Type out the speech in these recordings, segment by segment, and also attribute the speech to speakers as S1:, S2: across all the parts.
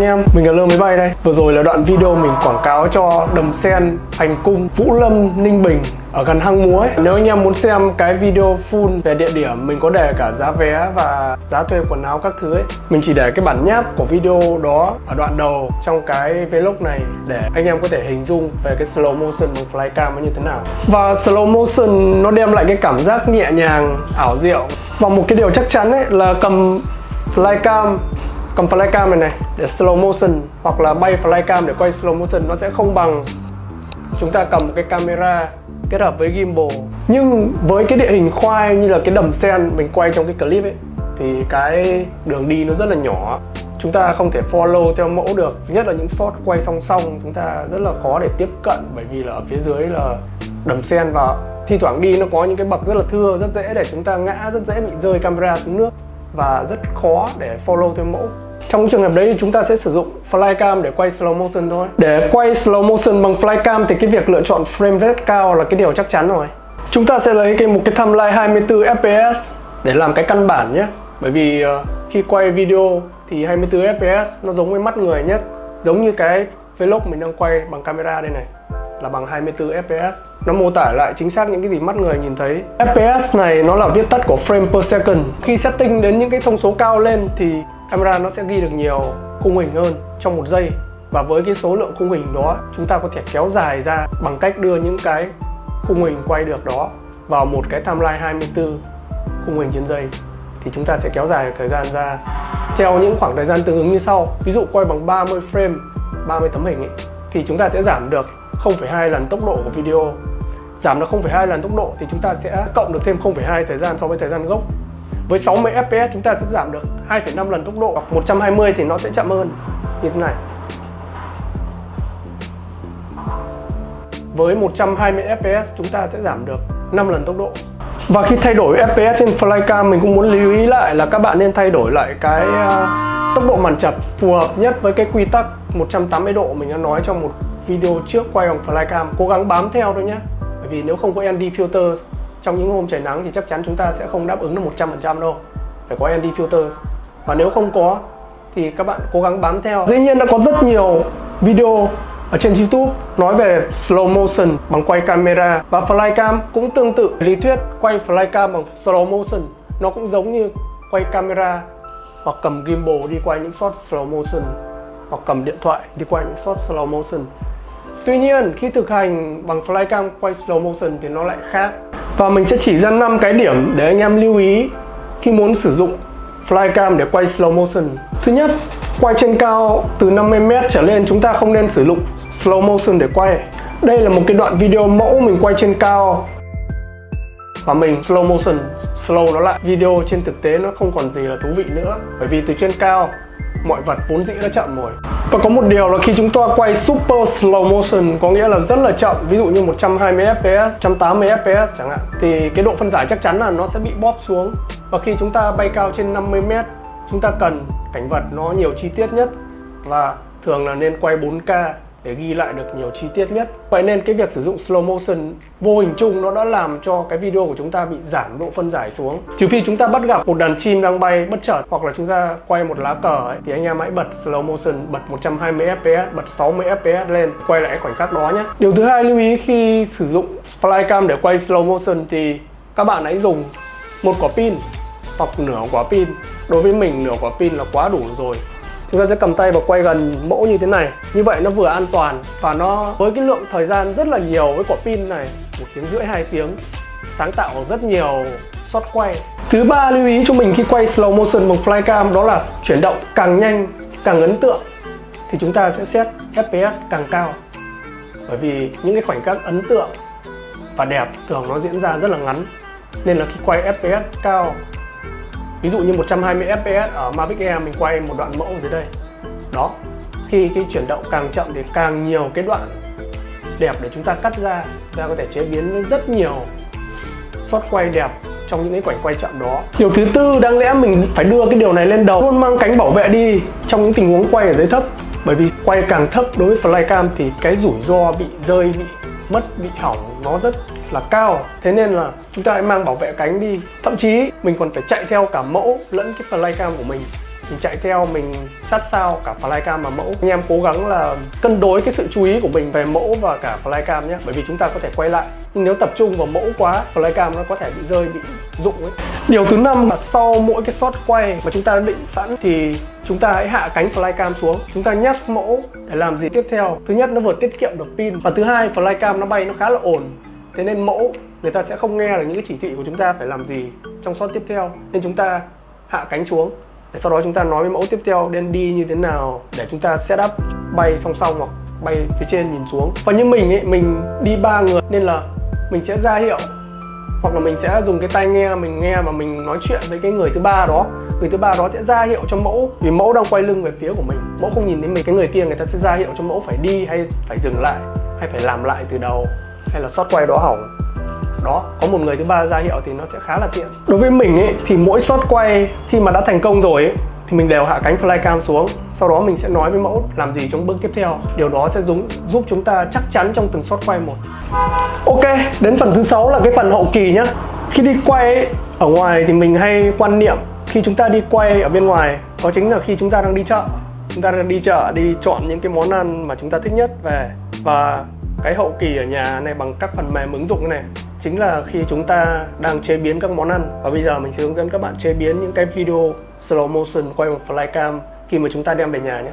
S1: anh em, mình là Lơ Máy Bay đây. Vừa rồi là đoạn video mình quảng cáo cho Đầm Sen, Hành Cung, Vũ Lâm, Ninh Bình ở gần hang múa ấy. Nếu anh em muốn xem cái video full về địa điểm mình có để cả giá vé và giá thuê quần áo các thứ ấy Mình chỉ để cái bản nháp của video đó ở đoạn đầu trong cái vlog này để anh em có thể hình dung về cái slow motion bằng flycam nó như thế nào. Và slow motion nó đem lại cái cảm giác nhẹ nhàng, ảo diệu. Và một cái điều chắc chắn ấy là cầm flycam cầm flycam này này để slow motion hoặc là bay flycam để quay slow motion nó sẽ không bằng. Chúng ta cầm cái camera kết hợp với gimbal. Nhưng với cái địa hình khoai như là cái đầm sen mình quay trong cái clip ấy, thì cái đường đi nó rất là nhỏ. Chúng ta không thể follow theo mẫu được. Nhất là những shot quay song song, chúng ta rất là khó để tiếp cận bởi vì là ở phía dưới là đầm sen và thi thoảng đi nó có những cái bậc rất là thưa, rất dễ để chúng ta ngã, rất dễ bị rơi camera xuống nước và rất khó để follow theo mẫu trong trường hợp đấy thì chúng ta sẽ sử dụng flycam để quay slow motion thôi. Để quay slow motion bằng flycam thì cái việc lựa chọn frame rate cao là cái điều chắc chắn rồi. Chúng ta sẽ lấy cái một cái timeline 24 fps để làm cái căn bản nhé. Bởi vì uh, khi quay video thì 24 fps nó giống với mắt người nhất. Giống như cái vlog mình đang quay bằng camera đây này là bằng 24 fps nó mô tả lại chính xác những cái gì mắt người nhìn thấy. Fps này nó là viết tắt của frame per second. Khi setting đến những cái thông số cao lên thì camera nó sẽ ghi được nhiều khung hình hơn trong một giây. Và với cái số lượng khung hình đó chúng ta có thể kéo dài ra bằng cách đưa những cái khung hình quay được đó vào một cái timeline 24 khung hình trên giây. Thì chúng ta sẽ kéo dài thời gian ra theo những khoảng thời gian tương ứng như sau. Ví dụ quay bằng 30 frame 30 tấm hình ấy, thì chúng ta sẽ giảm được 0,2 lần tốc độ của video. Giảm được 0,2 lần tốc độ thì chúng ta sẽ cộng được thêm 0,2 thời gian so với thời gian gốc. Với 60 fps chúng ta sẽ giảm được 2,5 lần tốc độ hoặc 120 thì nó sẽ chậm hơn. Như thế này. Với 120 fps chúng ta sẽ giảm được 5 lần tốc độ. Và khi thay đổi fps trên flycam mình cũng muốn lưu ý lại là các bạn nên thay đổi lại cái à, tốc độ màn chập phù hợp nhất với cái quy tắc 180 độ. Mình đã nói trong một video trước quay bằng flycam cố gắng bám theo thôi nhé bởi vì nếu không có ND filters, trong những hôm trời nắng thì chắc chắn chúng ta sẽ không đáp ứng được 100% đâu. Phải có ND filters. Và nếu không có, thì các bạn cố gắng bám theo. Dĩ nhiên đã có rất nhiều video ở trên YouTube nói về slow motion bằng quay camera. Và flycam cũng tương tự lý thuyết quay flycam bằng slow motion. Nó cũng giống như quay camera hoặc cầm gimbal đi quay những shot slow motion hoặc cầm điện thoại đi quay những shot slow motion Tuy nhiên khi thực hành bằng flycam quay slow motion thì nó lại khác và mình sẽ chỉ ra 5 cái điểm để anh em lưu ý khi muốn sử dụng flycam để quay slow motion. Thứ nhất, quay trên cao từ 50m trở lên chúng ta không nên sử dụng slow motion để quay. Đây là một cái đoạn video mẫu mình quay trên cao và mình slow motion, slow nó lại. Video trên thực tế nó không còn gì là thú vị nữa bởi vì từ trên cao mọi vật vốn dĩ đã chậm rồi. Và có một điều là khi chúng ta quay super slow motion có nghĩa là rất là chậm, ví dụ như 120 fps 180 fps chẳng hạn, thì cái độ phân giải chắc chắn là nó sẽ bị bóp xuống. Và khi chúng ta bay cao trên 50 m chúng ta cần cảnh vật nó nhiều chi tiết nhất. Và thường là nên quay 4K để ghi lại được nhiều chi tiết nhất. Vậy nên cái việc sử dụng slow motion vô hình chung nó đã làm cho cái video của chúng ta bị giảm độ phân giải xuống. Trừ phi chúng ta bắt gặp một đàn chim đang bay bất chợt hoặc là chúng ta quay một lá cờ ấy, thì anh em hãy bật slow motion, bật 120 fps, bật 60 fps lên quay lại khoảnh khắc đó nhé. Điều thứ hai lưu ý khi sử dụng flycam để quay slow motion thì các bạn hãy dùng một quả pin hoặc nửa quả pin. Đối với mình nửa quả pin là quá đủ rồi chúng ta sẽ cầm tay và quay gần mẫu như thế này. Như vậy nó vừa an toàn và nó với cái lượng thời gian rất là nhiều với quả pin này, một tiếng rưỡi hai tiếng, sáng tạo rất nhiều shot quay. Thứ ba lưu ý cho mình khi quay slow motion bằng flycam đó là chuyển động càng nhanh, càng ấn tượng thì chúng ta sẽ set fps càng cao. Bởi vì những cái khoảnh khắc ấn tượng và đẹp thường nó diễn ra rất là ngắn. Nên là khi quay fps cao ví dụ như 120 fps ở Mavic Air, mình quay một đoạn mẫu dưới đây. Đó. Khi cái chuyển động càng chậm thì càng nhiều cái đoạn đẹp để chúng ta cắt ra ra có thể chế biến rất nhiều shot quay đẹp trong những cái quảnh quay chậm đó. Điều thứ tư, đáng lẽ mình phải đưa cái điều này lên đầu. Luôn mang cánh bảo vệ đi trong những tình huống quay ở dưới thấp. Bởi vì quay càng thấp đối với flycam thì cái rủi ro bị rơi, bị mất, bị hỏng nó rất là cao, thế nên là chúng ta hãy mang bảo vệ cánh đi. Thậm chí, mình còn phải chạy theo cả mẫu lẫn cái flycam của mình. Mình chạy theo, mình sát sao cả flycam và mẫu. Anh em cố gắng là cân đối cái sự chú ý của mình về mẫu và cả flycam nhé. Bởi vì chúng ta có thể quay lại. Nhưng nếu tập trung vào mẫu quá, flycam nó có thể bị rơi, bị dụng ấy. Điều thứ năm là sau mỗi cái shot quay mà chúng ta đã định sẵn thì chúng ta hãy hạ cánh flycam xuống. Chúng ta nhắc mẫu để làm gì tiếp theo. Thứ nhất, nó vừa tiết kiệm được pin. Và thứ hai, flycam nó bay nó khá là ổn thế nên mẫu, người ta sẽ không nghe được những cái chỉ thị của chúng ta phải làm gì trong shot tiếp theo. Nên chúng ta hạ cánh xuống, để sau đó chúng ta nói với mẫu tiếp theo nên đi như thế nào để chúng ta setup bay song song hoặc bay phía trên nhìn xuống. Và như mình ấy, mình đi ba người nên là mình sẽ ra hiệu, hoặc là mình sẽ dùng cái tai nghe mình nghe và mình nói chuyện với cái người thứ ba đó. Người thứ ba đó sẽ ra hiệu cho mẫu, vì mẫu đang quay lưng về phía của mình. Mẫu không nhìn thấy mình, cái người kia người ta sẽ ra hiệu cho mẫu phải đi hay phải dừng lại, hay phải làm lại từ đầu hay là sót quay đó hỏng? Đó có một người thứ ba ra hiệu thì nó sẽ khá là tiện. Đối với mình ấy thì mỗi shot quay khi mà đã thành công rồi ấy thì mình đều hạ cánh flycam xuống. Sau đó mình sẽ nói với mẫu làm gì trong bước tiếp theo. Điều đó sẽ dùng, giúp chúng ta chắc chắn trong từng shot quay một. Ok đến phần thứ sáu là cái phần hậu kỳ nhá. Khi đi quay ấy, ở ngoài thì mình hay quan niệm khi chúng ta đi quay ở bên ngoài đó chính là khi chúng ta đang đi chợ. Chúng ta đang đi chợ đi chọn những cái món ăn mà chúng ta thích nhất về. Và cái hậu kỳ ở nhà này bằng các phần mềm ứng dụng này chính là khi chúng ta đang chế biến các món ăn. Và bây giờ mình sẽ hướng dẫn các bạn chế biến những cái video slow motion quay bằng flycam khi mà chúng ta đem về nhà nhé.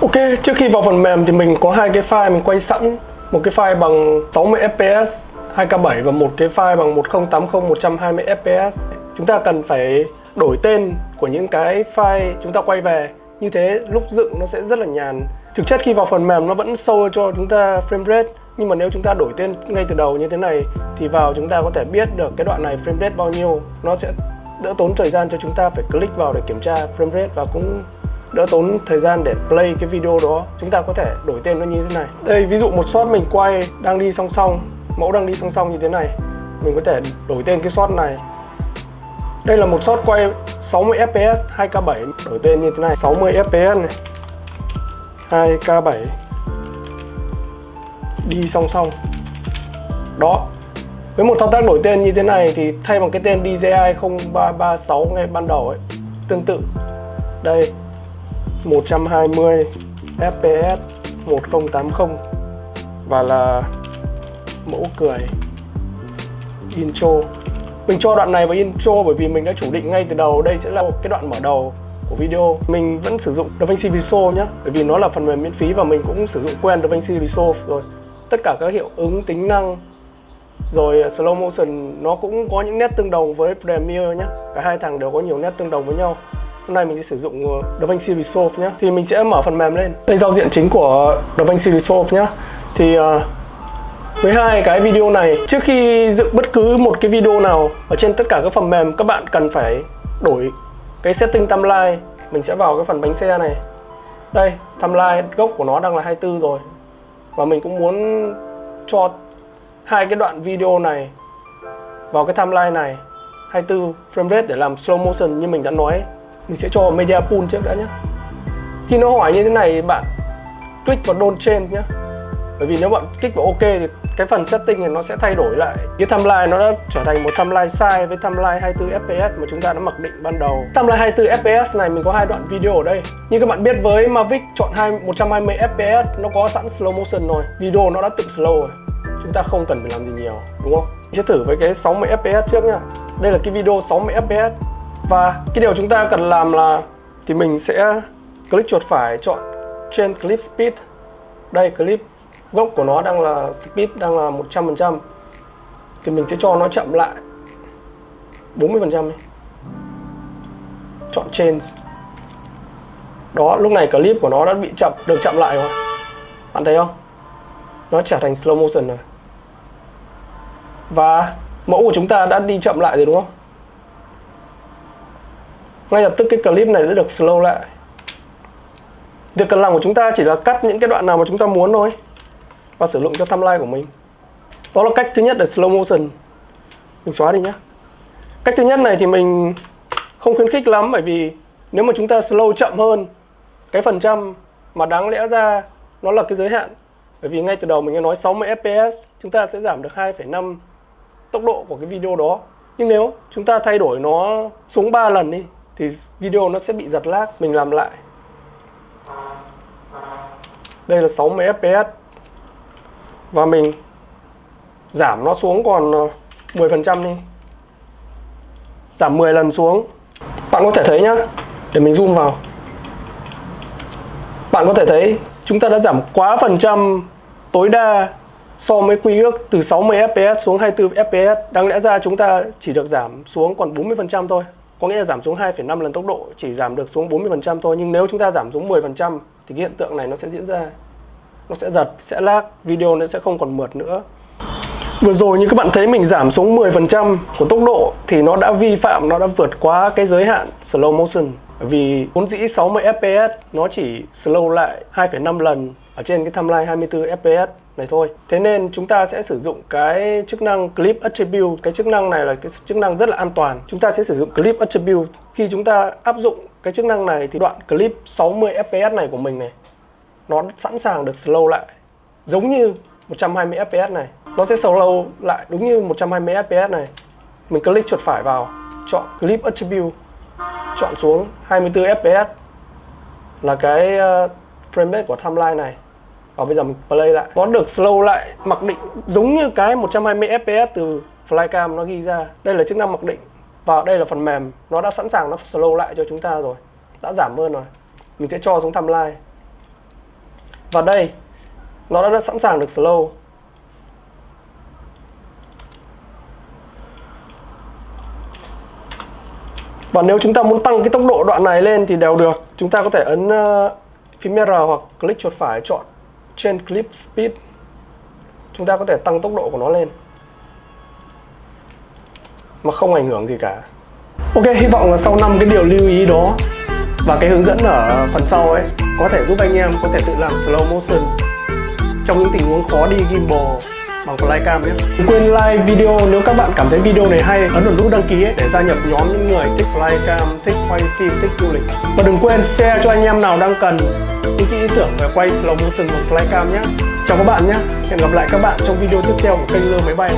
S1: Ok, trước khi vào phần mềm thì mình có hai cái file mình quay sẵn. Một cái file bằng 60 fps 2K7 và một cái file bằng 1080 120 fps chúng ta cần phải đổi tên của những cái file chúng ta quay về. Như thế lúc dựng nó sẽ rất là nhàn thực chất khi vào phần mềm nó vẫn show cho chúng ta frame rate, nhưng mà nếu chúng ta đổi tên ngay từ đầu như thế này thì vào chúng ta có thể biết được cái đoạn này frame rate bao nhiêu. Nó sẽ đỡ tốn thời gian cho chúng ta phải click vào để kiểm tra frame rate và cũng đỡ tốn thời gian để play cái video đó. Chúng ta có thể đổi tên nó như thế này. Đây, ví dụ một shot mình quay đang đi song song, mẫu đang đi song song như thế này. Mình có thể đổi tên cái shot này. Đây là một shot quay 60 fps 2k7 đổi tên như thế này 60 fps này. 2k7 đi song song. Đó. Với một thao tác đổi tên như thế này thì thay bằng cái tên DJI 0336 ngay ban đầu ấy, tương tự. Đây 120 fps 1080 và là mẫu cười. Intro. Mình cho đoạn này vào intro bởi vì mình đã chủ định ngay từ đầu. Đây sẽ là một cái đoạn mở đầu của video mình vẫn sử dụng DaVinci Resolve nhé bởi vì nó là phần mềm miễn phí và mình cũng sử dụng quen DaVinci Resolve rồi. Tất cả các hiệu ứng tính năng rồi à, slow motion nó cũng có những nét tương đồng với Premiere nhé cả hai thằng đều có nhiều nét tương đồng với nhau. Hôm nay mình sẽ sử dụng à, DaVinci Resolve nhé thì mình sẽ mở phần mềm lên. Đây giao diện chính của DaVinci Resolve nhé thì uh, với hai cái video này trước khi dựng bất cứ một cái video nào ở trên tất cả các phần mềm các bạn cần phải đổi cái setting timeline, mình sẽ vào cái phần bánh xe này. Đây, timeline gốc của nó đang là 24 rồi. Và mình cũng muốn cho hai cái đoạn video này vào cái timeline này 24 frame rate để làm slow motion như mình đã nói. Mình sẽ cho media pool trước đã nhé khi nó hỏi như thế này, bạn click vào don't change nhé bởi vì nếu bạn kích vào ok thì cái phần setting này nó sẽ thay đổi lại. Cái timeline nó đã trở thành một timeline sai với timeline 24 fps mà chúng ta đã mặc định ban đầu. Timeline 24 fps này mình có hai đoạn video ở đây. Như các bạn biết với Mavic chọn 2 120 fps nó có sẵn slow motion rồi. Video nó đã tự slow rồi. Chúng ta không cần phải làm gì nhiều, đúng không? Mình sẽ thử với cái 60 fps trước nha đây là cái video 60 fps và cái điều chúng ta cần làm là thì mình sẽ click chuột phải chọn change clip speed. Đây, clip gốc của nó đang là speed đang là 100% thì mình sẽ cho nó chậm lại 40% đi. Chọn change. Đó, lúc này clip của nó đã bị chậm, được chậm lại rồi. Bạn thấy không? Nó trở thành slow motion rồi. Và mẫu của chúng ta đã đi chậm lại rồi, đúng không? Ngay lập tức cái clip này đã được slow lại. Việc cần làm của chúng ta chỉ là cắt những cái đoạn nào mà chúng ta muốn thôi và sử dụng cho timeline của mình. Đó là cách thứ nhất là slow motion. Mình xóa đi nhé cách thứ nhất này thì mình không khuyến khích lắm bởi vì nếu mà chúng ta slow chậm hơn cái phần trăm mà đáng lẽ ra nó là cái giới hạn. Bởi vì ngay từ đầu mình đã nói 60 fps chúng ta sẽ giảm được 2,5 tốc độ của cái video đó. Nhưng nếu chúng ta thay đổi nó xuống 3 lần đi thì video nó sẽ bị giật lag mình làm lại. Đây là 60 fps và mình giảm nó xuống còn ờ, 10% đi. Giảm 10 lần xuống. Bạn có thể thấy nhá để mình zoom vào. Bạn có thể thấy chúng ta đã giảm quá phần trăm tối đa so với quy ước từ 60 fps xuống 24 fps đáng lẽ ra chúng ta chỉ được giảm xuống còn 40% thôi. Có nghĩa là giảm xuống 2,5 lần tốc độ chỉ giảm được xuống 40% thôi. Nhưng nếu chúng ta giảm xuống 10% thì cái hiện tượng này nó sẽ diễn ra nó sẽ giật, sẽ lag, video nó sẽ không còn mượt nữa Vừa rồi như các bạn thấy mình giảm xuống 10% của tốc độ thì nó đã vi phạm, nó đã vượt quá cái giới hạn slow motion vì vốn dĩ 60 fps nó chỉ slow lại 2,5 lần ở trên cái timeline 24 fps này thôi. Thế nên chúng ta sẽ sử dụng cái chức năng clip attribute. Cái chức năng này là cái chức năng rất là an toàn. Chúng ta sẽ sử dụng clip attribute. Khi chúng ta áp dụng cái chức năng này thì đoạn clip 60 fps này của mình này nó sẵn sàng được slow lại. Giống như 120 fps này nó sẽ slow lại đúng như 120 fps này. Mình click chuột phải vào chọn clip attribute chọn xuống 24 fps là cái uh, frame rate của timeline này. Và bây giờ mình play lại. Nó được slow lại mặc định giống như cái 120 fps từ flycam nó ghi ra. Đây là chức năng mặc định. Và đây là phần mềm nó đã sẵn sàng nó slow lại cho chúng ta rồi. Đã giảm hơn rồi. Mình sẽ cho xuống timeline và đây nó đã sẵn sàng được slow Và nếu chúng ta muốn tăng cái tốc độ đoạn này lên thì đều được. Chúng ta có thể ấn uh, phím R hoặc click chuột phải chọn trên clip speed. Chúng ta có thể tăng tốc độ của nó lên. Mà không ảnh hưởng gì cả. Ok, hy vọng là sau năm cái điều lưu ý đó và cái hướng dẫn ở phần sau ấy có thể giúp anh em có thể tự làm slow motion trong những tình huống khó đi gimbal bằng flycam nhé. Đừng quên like video nếu các bạn cảm thấy video này hay, ấn vào nút đăng ký ấy để gia nhập nhóm những người thích flycam, thích quay phim, thích du lịch. Và đừng quên share cho anh em nào đang cần những cái ý tưởng về quay slow motion bằng flycam nhé. Chào các bạn nhé. Hẹn gặp lại các bạn trong video tiếp theo của kênh lơ máy bay.